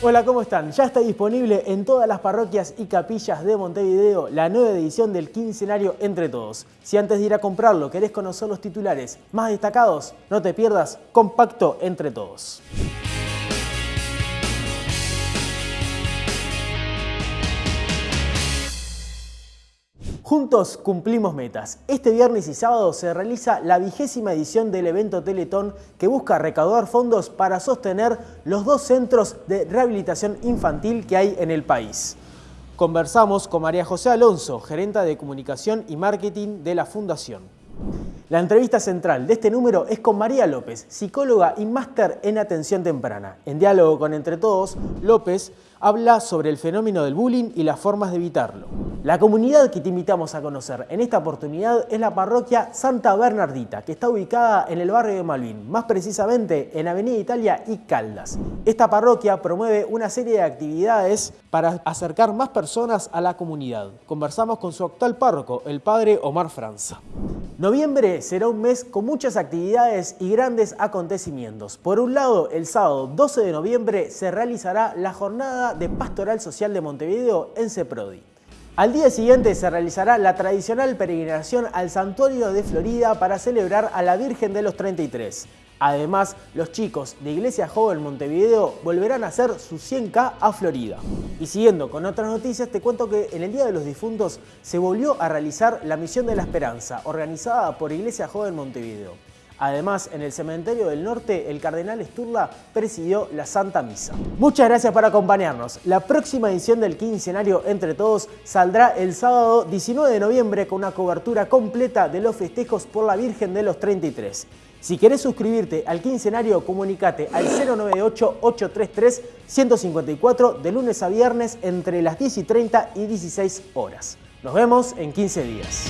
Hola, ¿cómo están? Ya está disponible en todas las parroquias y capillas de Montevideo la nueva edición del quincenario Entre Todos. Si antes de ir a comprarlo querés conocer los titulares más destacados, no te pierdas Compacto Entre Todos. Juntos cumplimos metas. Este viernes y sábado se realiza la vigésima edición del evento Teletón que busca recaudar fondos para sostener los dos centros de rehabilitación infantil que hay en el país. Conversamos con María José Alonso, gerenta de comunicación y marketing de la Fundación. La entrevista central de este número es con María López, psicóloga y máster en atención temprana. En diálogo con Entre Todos, López habla sobre el fenómeno del bullying y las formas de evitarlo. La comunidad que te invitamos a conocer en esta oportunidad es la parroquia Santa Bernardita, que está ubicada en el barrio de Malvin, más precisamente en Avenida Italia y Caldas. Esta parroquia promueve una serie de actividades para acercar más personas a la comunidad. Conversamos con su actual párroco, el padre Omar Franza. Noviembre será un mes con muchas actividades y grandes acontecimientos. Por un lado, el sábado 12 de noviembre se realizará la jornada de Pastoral Social de Montevideo en CEPRODI. Al día siguiente se realizará la tradicional peregrinación al Santuario de Florida para celebrar a la Virgen de los 33. Además, los chicos de Iglesia Joven Montevideo volverán a hacer su 100K a Florida. Y siguiendo con otras noticias, te cuento que en el Día de los Difuntos se volvió a realizar la Misión de la Esperanza, organizada por Iglesia Joven Montevideo. Además, en el Cementerio del Norte, el Cardenal Sturla presidió la Santa Misa. Muchas gracias por acompañarnos. La próxima edición del quincenario Entre Todos saldrá el sábado 19 de noviembre con una cobertura completa de los festejos por la Virgen de los 33. Si querés suscribirte al quincenario, comunicate al 098-833-154 de lunes a viernes entre las 10 y 30 y 16 horas. Nos vemos en 15 días.